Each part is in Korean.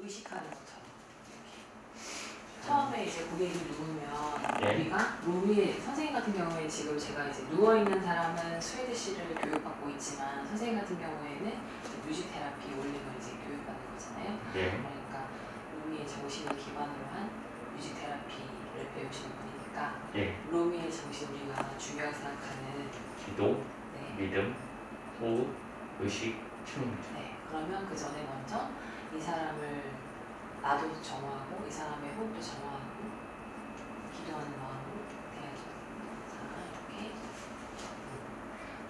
의식하는 것처럼 이렇게. 처음에 이제 고객이 누우면 예. 우리가 로미 선생님 같은 경우에 지금 제가 이제 누워 있는 사람은 Swedish를 교육받고 있지만 선생님 같은 경우에는 music therapy 올림을 이제 교육받는 거잖아요. 예. 그러니까 로미의 정신을 기반으로 한 music therapy를 배우시는 분이니까 예. 로미의 정신 우리가 중요하게 생각하는 기도, 네, 믿음, 호흡, 의식, 춤. 네. 그러면 그 전에 먼저 이 사람을 나도 정화하고 이 사람의 호흡도 정화하고 기도하는 마음으로. 자 이렇게.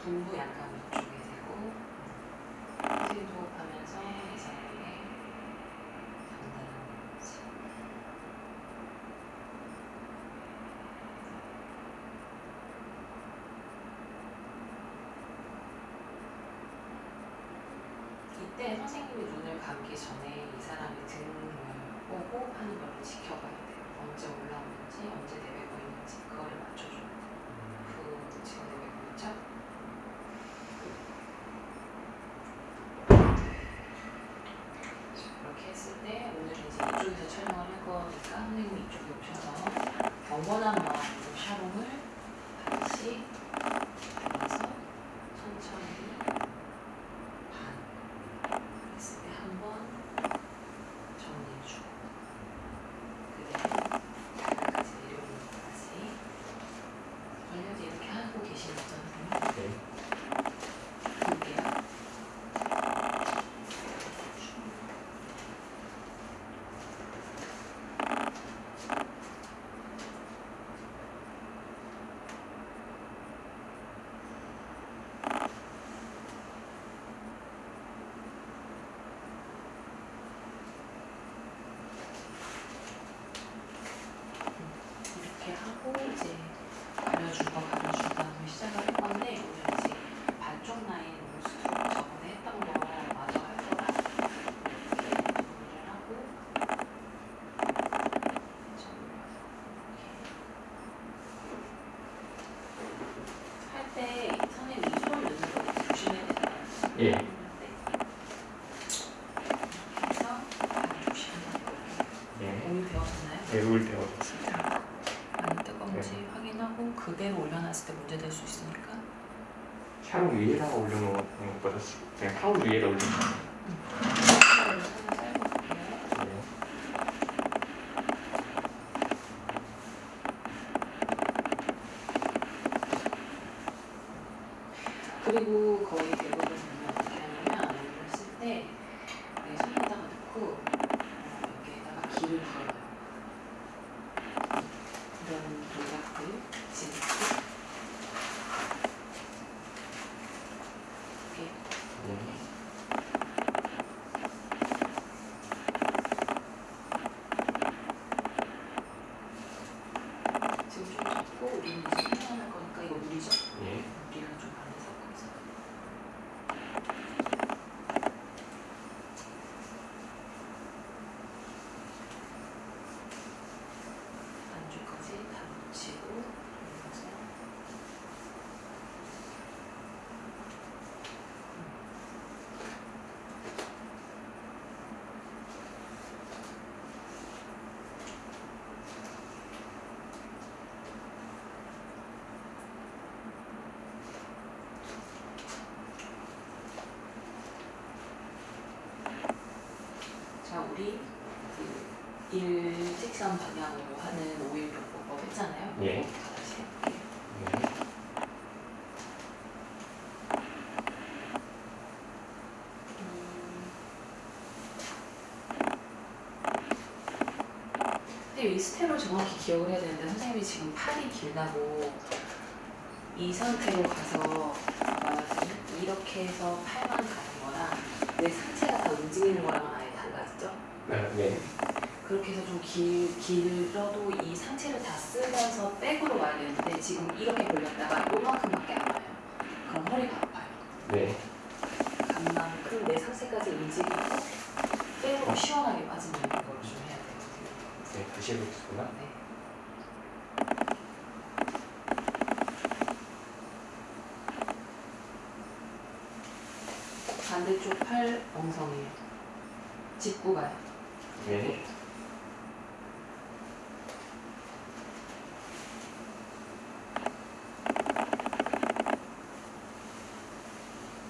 동부 약간 위쪽에 대고 큰 호흡하면서 이 사람의 전달하는 거지. 이때 선생님이 눈을 감기 전에 이 사람의 등을 보고 하는 걸 지켜봐야 돼요. 언제 올라오는지, 언제 잡고 우리는 표현할 거니까 이거 물이죠? 예. 우리가 좀 많이 섞어서 안쪽까지 다 묻히고 올려서 자 우리 그 일직선 방향으로 하는 오일 교포법 했잖아요. 예. 근데 이 스텝을 정확히 기억을 해야 되는데 선생님이 지금 팔이 길다고 이 상태로 가서 이렇게 해서 팔만 가는 거랑 내 상체가 다 움직이는 거랑은 아예 달라지죠? 네. 예. 그렇게 해서 좀 길, 길어도 이 상체를 다 쓰면서 백으로 와야 되는데 지금 이렇게 벌렸다가 요만큼밖에 안 와요. 그럼 허리가 아파요. 네. 간만큼 내 상체까지 움직이고 백으로 시원하게 빠지는 걸 좀 해야 되거든요. 네. 다시 해보겠습니다. 네. 반대쪽 팔 엉성해요. 짚고 가요. 네.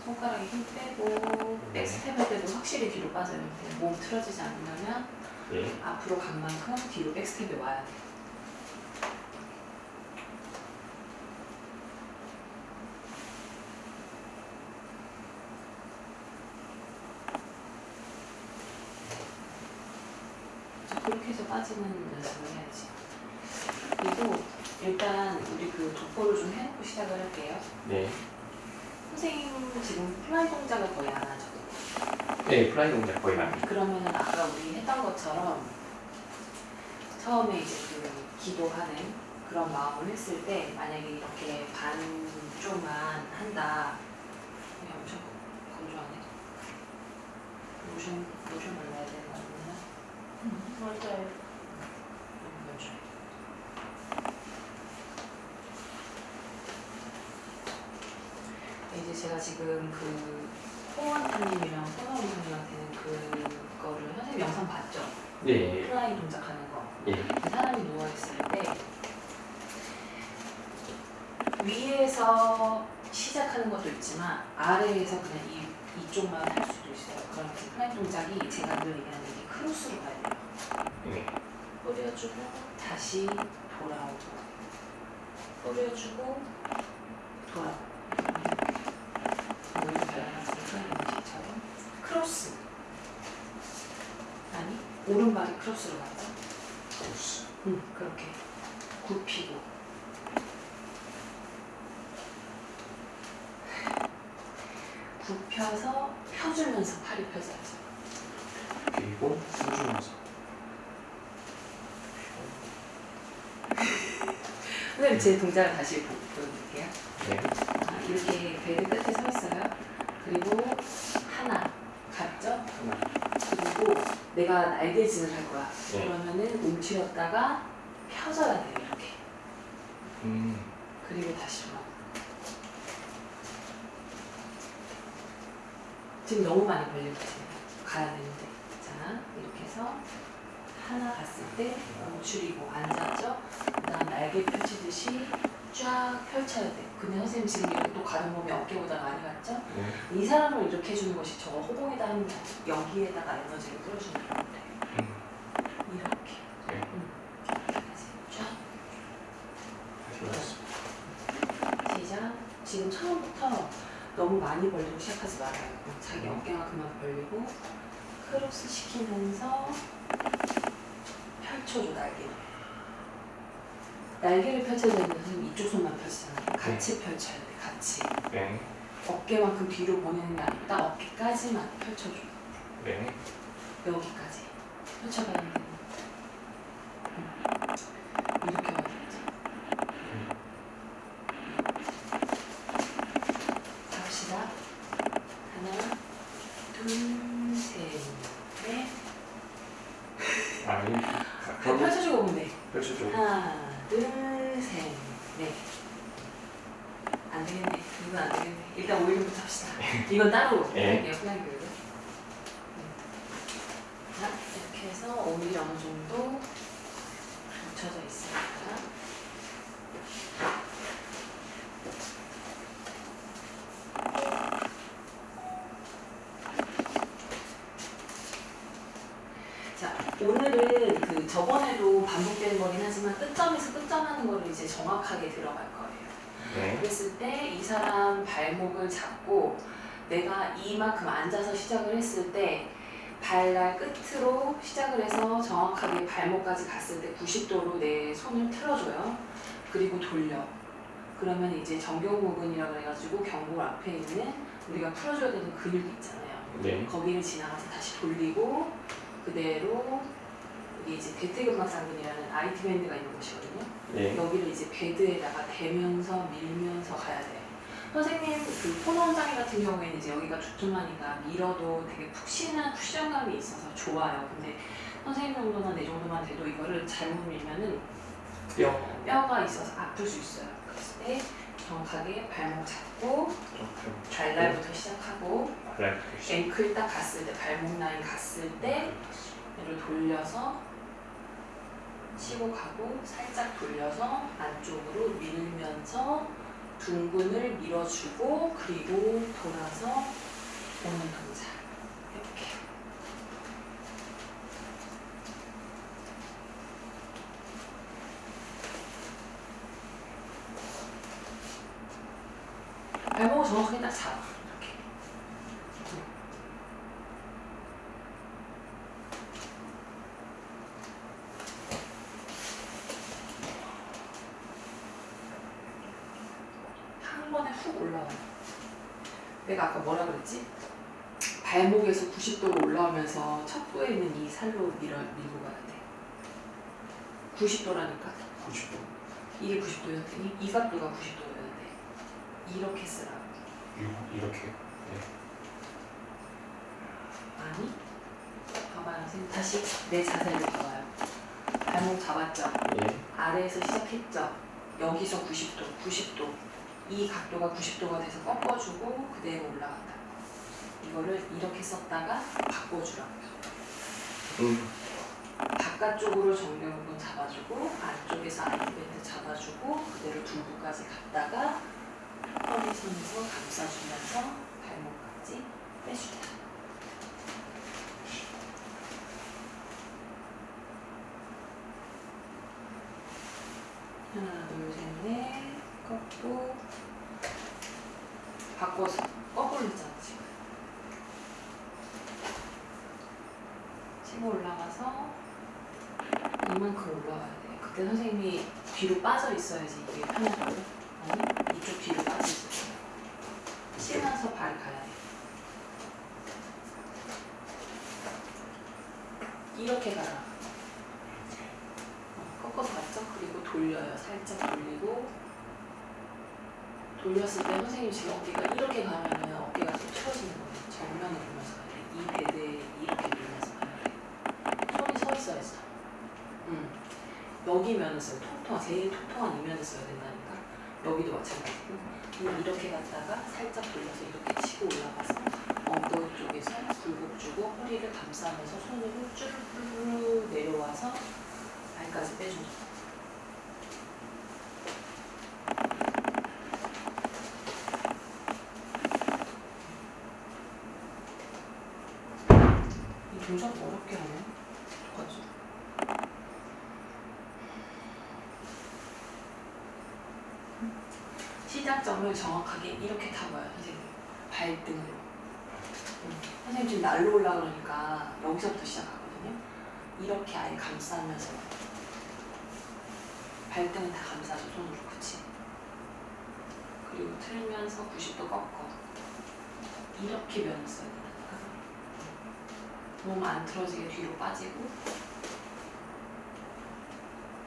손가락에 힘 빼고 네. 백스텝 할 때도 확실히 뒤로 빠져요. 몸 틀어지지 않으려면 네. 앞으로 간 만큼 뒤로 백스텝에 와야 돼. 그래서 그렇게 해서 빠지는 연습을 해야지. 그리고 일단 우리 그 독보를 좀 해놓고 시작을 할게요. 네. 선생님 지금 fly 동작을 거의 안 하죠. 네, fly 동작 거의 안 해요. 그러면은 아까 우리 했던 것처럼 처음에 이제 그 기도하는 그런 마음을 했을 때 만약에 이렇게 반쪽만 한다. 이게 엄청 건조하네. 로션 로션 발라야 되는 거 아니냐? 맞아요. 너무 건조해. 이제 제가 지금 그 홍원타님이랑 호나우님한테는 그거를 선생님 영상 봤죠? 네. fly 동작하는 거. 예. 사람이 누워 있을 때 위에서 시작하는 것도 있지만 아래에서 그냥 이, 이쪽만 할 수도 있어요. 그럼 그 fly 동작이 제가 늘 얘기하는 게 cross로 가야 돼요. 네. 뿌려주고 다시 돌아오고 뿌려주고 돌아오고 머리 발라놨으니까 이렇게처럼 cross 아니 오른발이 cross로 가죠 cross. 응 그렇게 굽히고 굽혀서 펴주면서 팔이 펴져야죠 그리고 숨주면서. 선생님 제 동작을 다시 보- 보여드릴게요 네. 아, 이렇게 베드 끝에 서 있어요. 그리고 하나 갔죠? 하나. 그리고 내가 날개짓을 할 거야. 네. 그러면은 움츠렸다가 펴져야 돼요 이렇게. 음. 그리고 다시 뭐. 지금 너무 많이 벌리고 있어요. 가야 되는데. 자 이렇게 해서 하나 갔을 때 움츠리고 앉았죠? 그다음 날개 펼치듯이 쫙 펼쳐야 돼. 근데 선생님 지금 이렇게 또 가는 몸이 어깨보다 많이 갔죠? 네. 이 사람을 이렇게 해주는 것이 저거 호봉에다 하는 게 아니고 여기에다가 에너지를 끌어주는 건데 음. 이렇게 네. 쫙 다시 올렸습니다. 시작 지금 처음부터 너무 많이 벌리고 시작하지 말아요 자기 어깨가 그만 벌리고 크로스 시키면서 펼쳐줘 날개를 날개를 펼쳐야 되는데 선생님 이쪽 손만 펼치잖아요. 같이 펼쳐야 돼 같이. 네. 어깨만큼 뒤로 보내는 게 아니라 딱 어깨까지만 펼쳐줘. 네. 여기까지. 펼쳐가야 되는 이렇게 와야겠죠 갑시다. 하나 둘 셋 넷. 아, 이그 그럼 펼쳐주고 돼. 펼쳐줘. 하나 안 되겠네. 이건 안 되겠네. 일단 오일부터 합시다. 이건 따로 네. 할게요 flying 교육은 자 이렇게 해서 오일 어느 정도 묻혀져 있으니까 자 오늘은 그 저번에도 반복되는 거긴 하지만 끝점에서 끝점 하는 거를 이제 정확하게 들어갈 거예요. 네. 그랬을 때 이 사람 발목을 잡고 내가 이만큼 앉아서 시작을 했을 때 발날 끝으로 시작을 해서 정확하게 발목까지 갔을 때 90도로 내 손을 틀어줘요. 그리고 돌려. 그러면 이제 정경부근이라고 해가지고 경골 앞에 있는 우리가 풀어줘야 되는 근육이 있잖아요. 네. 거기를 지나가서 다시 돌리고 그대로 여기 이제 대퇴근막상근이라는 IT 밴드가 있는 곳이거든요. 네. 여기를 이제 베드에다가 대면서 밀면서 가야 돼요. 선생님 그 포노장애 같은 경우에는 이제 여기가 두툼하니까 밀어도 되게 푹신한 쿠션감이 있어서 좋아요. 근데 선생님 정도나 내 정도만 돼도 이거를 잘못 밀면은 뼈. 뼈가 있어서 아플 수 있어요. 그랬을 때 정확하게 발목 잡고 좀 발날부터 시작하고. 앵클 딱 갔을 때 발목 라인 갔을 때 얘를 돌려서 치고 가고 살짝 돌려서 안쪽으로 밀면서 둥근을 밀어주고 그리고 돌아서 오는 동작 이렇게 발목을 정확하게 딱 잡아 이렇게 한 번에 훅 올라와요. 내가 아까 뭐라 그랬지? 발목에서 90도로 올라오면서 척도에 있는 이 살로 밀어, 밀고 가야 돼. 90도라니까. 90도. 이게 90도였더니 이 각도가 90도였는데 이렇게 쓰라고. 이렇게. 아니? 봐봐요. 선생님 다시 내 자세를 봐봐요. 발목 잡았죠? 예. 아래에서 시작했죠. 여기서 90도, 90도. 이 각도가 90도가 돼서 꺾어주고 그대로 올라간다. 이거를 이렇게 썼다가 바꿔주라고요. 음. 바깥쪽으로 정면 부분 잡아주고 안쪽에서 아이밴드 잡아주고 그대로 둥구까지 갔다가 허리선에서 감싸주면서 발목까지 빼주다. 하나, 둘, 셋, 넷, 꺾고 바꿔서 거꾸로 했잖아 지금. 치고 올라가서 이만큼 올라가야 돼. 그때 선생님이 뒤로 빠져 있어야지 이게 편하거든. 아니 이쪽 뒤로 빠져 있어. 쉬면서 발 가야 돼. 이렇게 가라. 어, 꺾어서 갔죠? 그리고 돌려요. 살짝 돌렸을 때 선생님 지금 어깨가 이렇게 가면은 어깨가 좀 틀어지는 거예요. 정면을 보면서 가야 돼. 이 베드에 이렇게 밀면서 가야 돼. 손이 서 있어야지. 응. 여기면은 써요. 통통한 제일 통통한 이면을 써야 된다니까. 여기도 마찬가지고. 그냥 이렇게 갔다가 살짝 돌려서 이렇게 치고 올라가서 엉덩이 쪽에서 굴곡 주고 허리를 감싸면서 손으로 쭈르르 내려와서 발까지 거. 이 동작 어렵게 하네. 어떡하지? 시작점을 정확하게 이렇게 타봐요, 선생님. 발등으로. 음. 선생님 지금 날로 올라 그러니까 여기서부터 시작하거든요. 이렇게 아예 감싸면서 발등은 다 감싸줘 손으로 그치? 그리고 틀면서 90도 꺾어 이렇게 면을 써야 된다니까 몸 안 틀어지게 뒤로 빠지고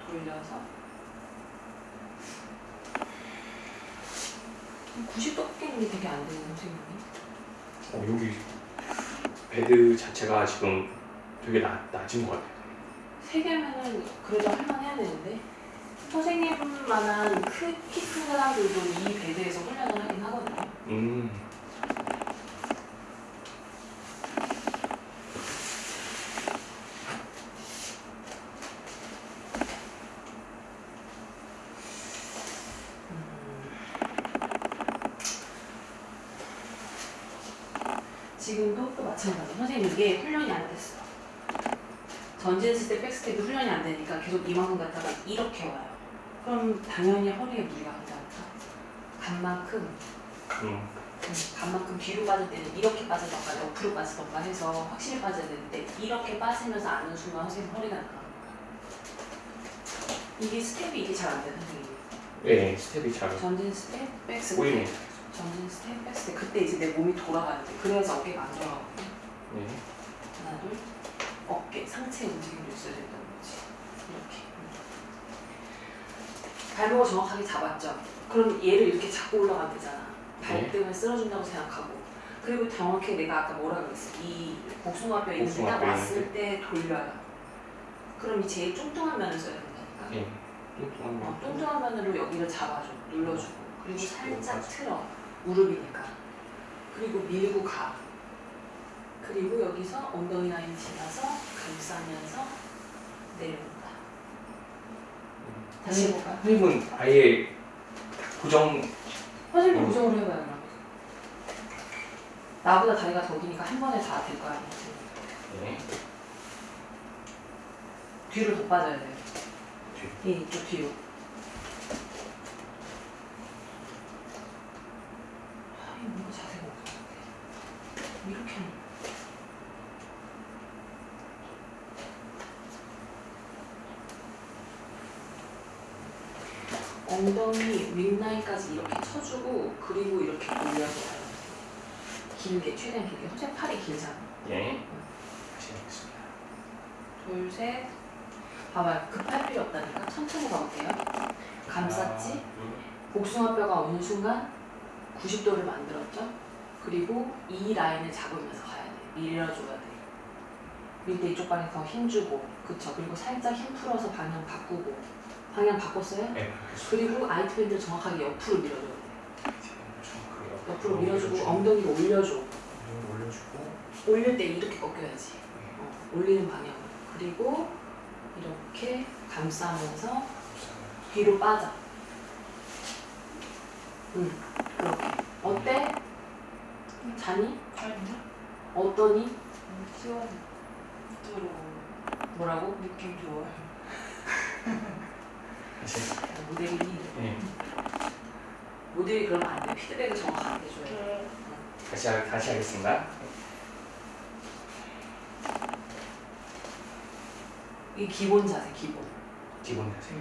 돌려서 90도 꺾이는 게 되게 안 되는 선생님이 어, 여기 bed 자체가 지금 되게 낮, 낮은 것 같아요. 세 개면은 그래도 할만해야 되는데 선생님만한 키 큰 사람들도 이 bed에서 훈련을 하긴 하거든요. 음. 지금도 또 마찬가지. 선생님 이게 훈련이 안 됐어. 전진 스텝, back step이 훈련이 안 되니까 계속 이만큼 갔다가 이렇게 와요. 그럼 당연히 허리에 무리가 간다니까. 간만큼 음. 음, 간만큼 뒤로 빠질 때는 이렇게 빠지던가 옆으로 빠지던가 해서 확실히 빠져야 되는데 이렇게 빠지면서 아는 순간 선생님 허리가 나가. 이게 스텝이 이게 잘안 돼, 선생님. 예, 스텝이 잘 전진 스텝, back step. 보이네. 전진 스텝, back step. 그때 이제 내 몸이 돌아가야 돼. 그래야지 어깨가 안 돌아가거든. 예. 하나, 둘. 어깨, 상체 움직임도 있어야 된다는 거지. 이렇게. 발목을 정확하게 잡았죠. 그럼 얘를 이렇게 잡고 올라가면 되잖아. 발등을 쓸어준다고 생각하고. 그리고 정확히 내가 아까 뭐라 그랬어? 이 복숭아뼈 있는 복숭아뼈 왔을 때 돌려요. 그럼 이 제일 뚱뚱한 면을 써야 된다니까. 예. 뚱뚱한 어, 거. 뚱뚱한 면으로 여기를 잡아줘, 눌러주고, 그리고 살짝 틀어, 무릎이니까. 그리고 밀고 가. 그리고 여기서 엉덩이 라인 지나서 감싸면서 내려온다. 다시 해볼까요? 선생님은 아예 고정 선생님 음. 고정으로 해봐요 그럼. 나보다 다리가 더 기니까 한 번에 다 될 거 아니에요. 네. 뒤로 더 빠져야 돼요. 뒤. 예, 이쪽 뒤로. 아, 이거 뭔가 자세가 없어. 이렇게 하는 거야. 엉덩이 윗라인까지 이렇게 쳐주고 그리고 이렇게 올려서 가요. 길게 최대한 길게. 선생님 팔이 길잖아. 예. 다시 하겠습니다. 둘, 셋. 봐봐요. 급할 필요 없다니까. 천천히 가볼게요. 감쌌지? 하나, 복숭아뼈가 오는 순간 90도를 만들었죠? 그리고 이 라인을 잡으면서 가야 돼. 밀어줘야 돼. 밀 때 이쪽 방향에 더 힘주고, 그쵸? 그리고 살짝 힘 풀어서 방향 바꾸고. 방향 바꿨어요? 둘. 네. 그리고 IT band를 정확하게 옆으로 밀어줘야 돼. 정확하게 옆으로 밀어주고 엉덩이를 올려줘. 올려주고 올릴 때 이렇게 꺾여야지. 어, 올리는 방향으로. 그리고 이렇게 감싸면서 뒤로 빠져. 응, 그렇게. 어때? 자니? 아니요. 어떠니? 시원. 들어. 뭐라고? 느낌. 다시 모델이 예. 모델이 그러면 안 돼. 피드백을 정확하게 해줘야 돼. 네. 다시 하, 다시 하겠습니다. 이 기본 자세, 기본. 기본 자세.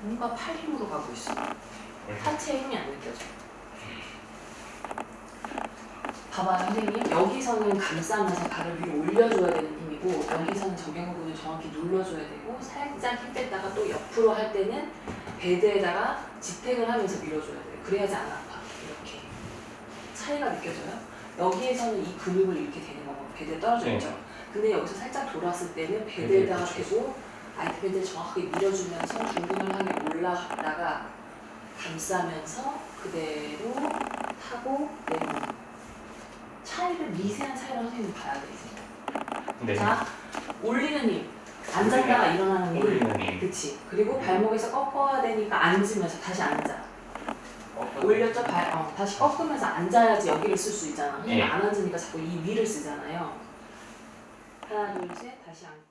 뭔가 팔 힘으로 가고 있어. 네. 하체에 힘이 안 느껴져. 봐봐요, 선생님. 여기서는 감싸면서 발을 위로 올려줘야 되는 힘이고, 여기서는 적용부분을 정확히 눌러줘야 되고, 살짝 힘 뺐다가 또 옆으로 할 때는 베드에다가 지탱을 하면서 밀어줘야 돼요. 그래야지 안 아파. 이렇게. 차이가 느껴져요? 여기에서는 이 근육을 이렇게 되는 거고, 베드에 떨어져 네. 있죠. 근데 여기서 살짝 돌았을 때는 베드에다가 베드에 대고, 아이트 베드를 정확하게 밀어주면서 둔근을 하게 올라갔다가 감싸면서 그대로 타고 내리는 거. 차이를 미세한 차이를 선생님 봐야 돼 이제. 네. 자 올리는 힘. 앉았다가 일어나는 힘. 올리는 힘. 그치. 그리고 발목에서 꺾어야 되니까 앉으면서 다시 앉아. 올렸죠? 발 어, 다시 꺾으면서 앉아야지 여기를 쓸 수 있잖아. 예. 안 앉으니까 자꾸 이 위를 쓰잖아요. 하나 둘 셋. 다시 앉고